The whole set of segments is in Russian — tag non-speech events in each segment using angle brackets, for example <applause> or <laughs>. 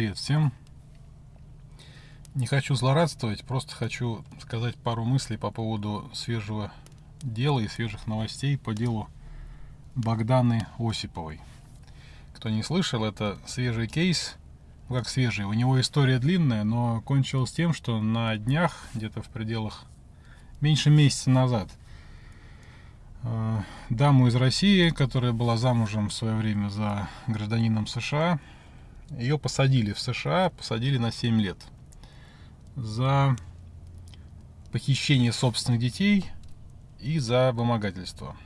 Привет всем. Не хочу злорадствовать, просто хочу сказать пару мыслей по поводу свежего дела и свежих новостей по делу Богданы Осиповой. Кто не слышал, это свежий кейс, как свежий, у него история длинная, но кончилась тем, что на днях, где-то в пределах меньше месяца назад, э, даму из России, которая была замужем в свое время за гражданином США, ее посадили в США, посадили на 7 лет за похищение собственных детей и за вымогательство.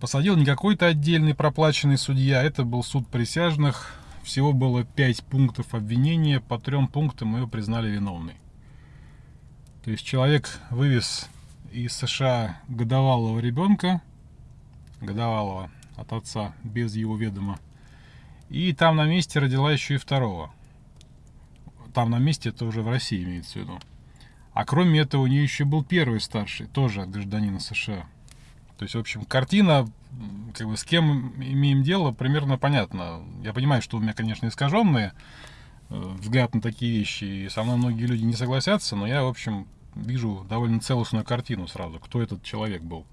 Посадил не какой-то отдельный проплаченный судья, это был суд присяжных. Всего было 5 пунктов обвинения, по трем пунктам ее признали виновной. То есть человек вывез из США годовалого ребенка, годовалого от отца без его ведома, и там на месте родила еще и второго. Там на месте это уже в России имеется в виду. А кроме этого у нее еще был первый старший, тоже от гражданина США. То есть, в общем, картина, как бы с кем имеем дело, примерно понятно. Я понимаю, что у меня, конечно, искаженный э, взгляд на такие вещи, и со мной многие люди не согласятся, но я, в общем, вижу довольно целостную картину сразу, кто этот человек был.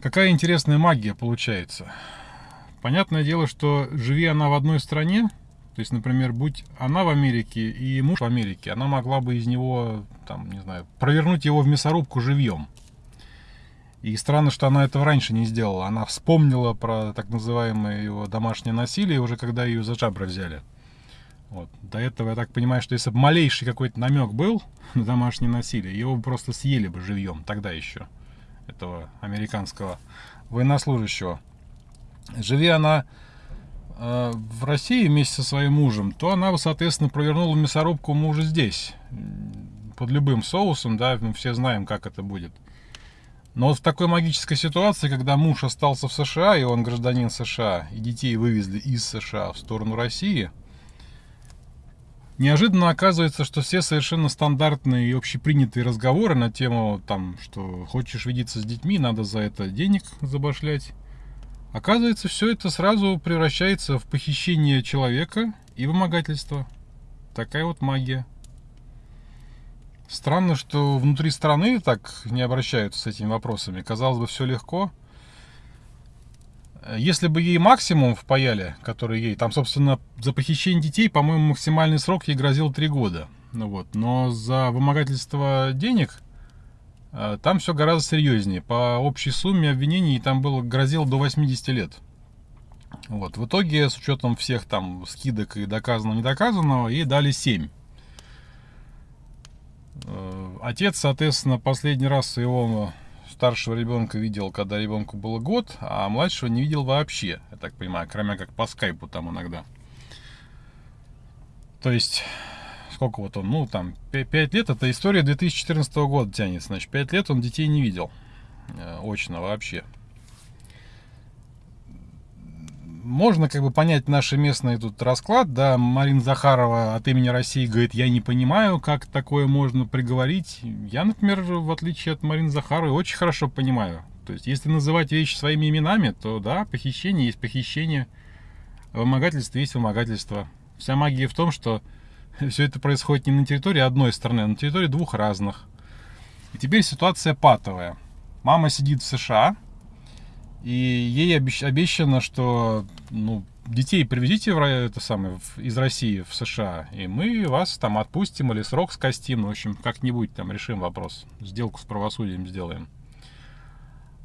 Какая интересная магия получается. Понятное дело, что живи она в одной стране, то есть, например, будь она в Америке и муж в Америке, она могла бы из него, там, не знаю, провернуть его в мясорубку живьем. И странно, что она этого раньше не сделала. Она вспомнила про так называемое его домашнее насилие, уже когда ее за жабры взяли. Вот. До этого, я так понимаю, что если бы малейший какой-то намек был <laughs> на домашнее насилие, его бы просто съели бы живьем, тогда еще, этого американского военнослужащего живи она э, в России вместе со своим мужем, то она соответственно, провернула мясорубку мужа здесь. Под любым соусом, да, мы все знаем, как это будет. Но вот в такой магической ситуации, когда муж остался в США, и он гражданин США, и детей вывезли из США в сторону России, неожиданно оказывается, что все совершенно стандартные и общепринятые разговоры на тему, там, что хочешь видеться с детьми, надо за это денег забашлять, Оказывается, все это сразу превращается в похищение человека и вымогательство. Такая вот магия. Странно, что внутри страны так не обращаются с этими вопросами. Казалось бы, все легко. Если бы ей максимум впаяли, который ей... Там, собственно, за похищение детей, по-моему, максимальный срок ей грозил 3 года. Ну вот. Но за вымогательство денег там все гораздо серьезнее. По общей сумме обвинений там было грозило до 80 лет. Вот. В итоге, с учетом всех там скидок и доказанного, недоказанного, ей дали 7. Э, отец, соответственно, последний раз своего старшего ребенка видел, когда ребенку было год, а младшего не видел вообще, я так понимаю, кроме как по скайпу там иногда. То есть сколько вот он, ну там 5 лет, это история 2014 года тянется, значит 5 лет он детей не видел, э, очно вообще. Можно как бы понять наш местный тут расклад, да, Марина Захарова от имени России говорит, я не понимаю, как такое можно приговорить. Я, например, в отличие от Марины Захаровой, очень хорошо понимаю. То есть, если называть вещи своими именами, то да, похищение есть похищение, вымогательство есть вымогательство. Вся магия в том, что все это происходит не на территории одной страны, а на территории двух разных. И теперь ситуация патовая. Мама сидит в США, и ей обещано, что ну, детей привезите в, это самое, в, из России в США, и мы вас там отпустим или срок скостим, в общем, как-нибудь там решим вопрос, сделку с правосудием сделаем.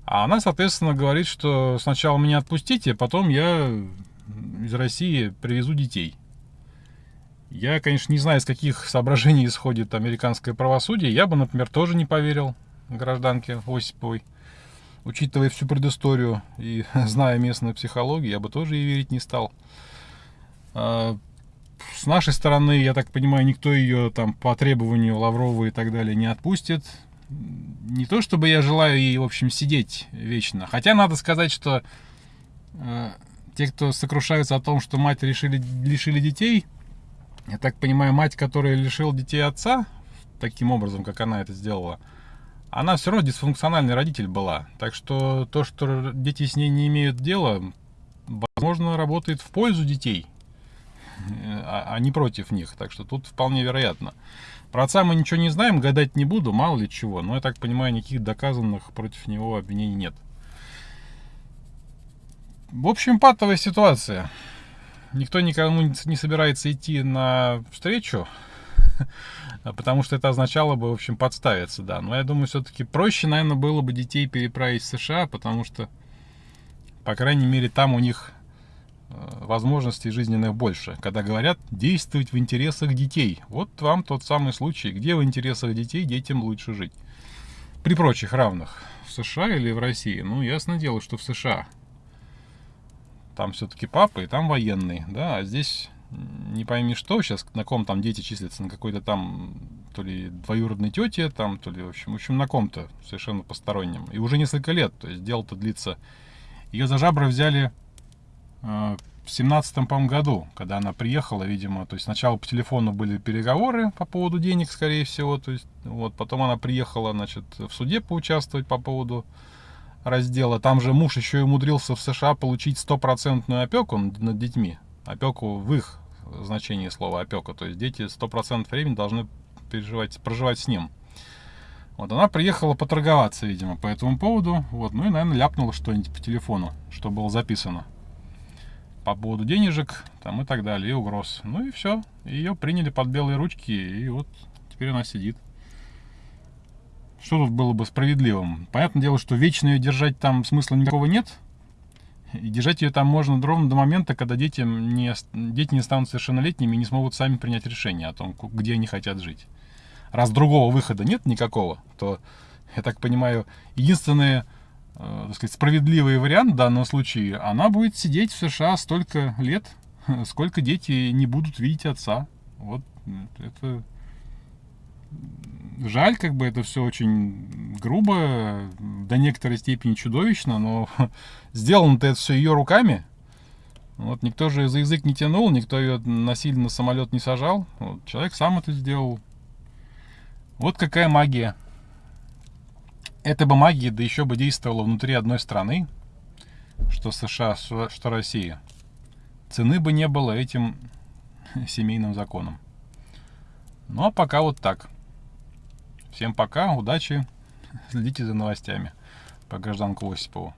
А она, соответственно, говорит, что сначала меня отпустите, а потом я из России привезу детей. Я, конечно, не знаю, из каких соображений <laughs> исходит американское правосудие. Я бы, например, тоже не поверил гражданке Осиповой. Учитывая всю предысторию и <laughs> зная местную психологию, я бы тоже ей верить не стал. А, с нашей стороны, я так понимаю, никто ее там по требованию Лаврова и так далее не отпустит. Не то, чтобы я желаю ей, в общем, сидеть вечно. Хотя надо сказать, что э, те, кто сокрушаются о том, что мать решили, лишили детей, я так понимаю, мать, которая лишила детей отца, таким образом, как она это сделала, она все равно дисфункциональный родитель была. Так что то, что дети с ней не имеют дела, возможно, работает в пользу детей, а, а не против них. Так что тут вполне вероятно. Про отца мы ничего не знаем, гадать не буду, мало ли чего. Но я так понимаю, никаких доказанных против него обвинений нет. В общем, патовая ситуация. Никто никому не собирается идти на встречу, <laughs> потому что это означало бы, в общем, подставиться, да. Но я думаю, все-таки проще, наверное, было бы детей переправить в США, потому что, по крайней мере, там у них э, возможностей жизненных больше. Когда говорят действовать в интересах детей. Вот вам тот самый случай, где в интересах детей детям лучше жить. При прочих равных. В США или в России? Ну, ясно дело, что в США. Там все-таки папа и там военный, да, а здесь не пойми что, сейчас на ком там дети числятся, на какой-то там то ли двоюродной тете, там, то ли, в общем, в общем, на ком-то совершенно постороннем. И уже несколько лет, то есть дело-то длится. Ее за жабры взяли э, в семнадцатом, по году, когда она приехала, видимо, то есть сначала по телефону были переговоры по поводу денег, скорее всего, то есть, вот, потом она приехала, значит, в суде поучаствовать по поводу раздела. Там же муж еще и умудрился в США получить стопроцентную опеку над детьми. Опеку в их значении слова опека. То есть дети 100% времени должны переживать, проживать с ним. Вот она приехала поторговаться, видимо, по этому поводу. Вот, ну и, наверное, ляпнула что-нибудь по телефону, что было записано. По поводу денежек, там и так далее, и угроз. Ну и все. Ее приняли под белые ручки, и вот теперь она сидит. Что тут было бы справедливым? Понятное дело, что вечно ее держать там смысла никакого нет. И держать ее там можно ровно до момента, когда дети не, дети не станут совершеннолетними и не смогут сами принять решение о том, где они хотят жить. Раз другого выхода нет никакого, то, я так понимаю, единственный э, так сказать, справедливый вариант в данном случае, она будет сидеть в США столько лет, <laughs> сколько дети не будут видеть отца. Вот это жаль, как бы это все очень грубо, до некоторой степени чудовищно, но <laughs> сделано-то это все ее руками. Вот никто же за язык не тянул, никто ее насильно на самолет не сажал. Вот, человек сам это сделал. Вот какая магия. Эта бы магия, да еще бы действовала внутри одной страны, что США, что Россия. Цены бы не было этим <laughs> семейным законам. Ну а пока вот так. Всем пока, удачи, следите за новостями по гражданку Осипову.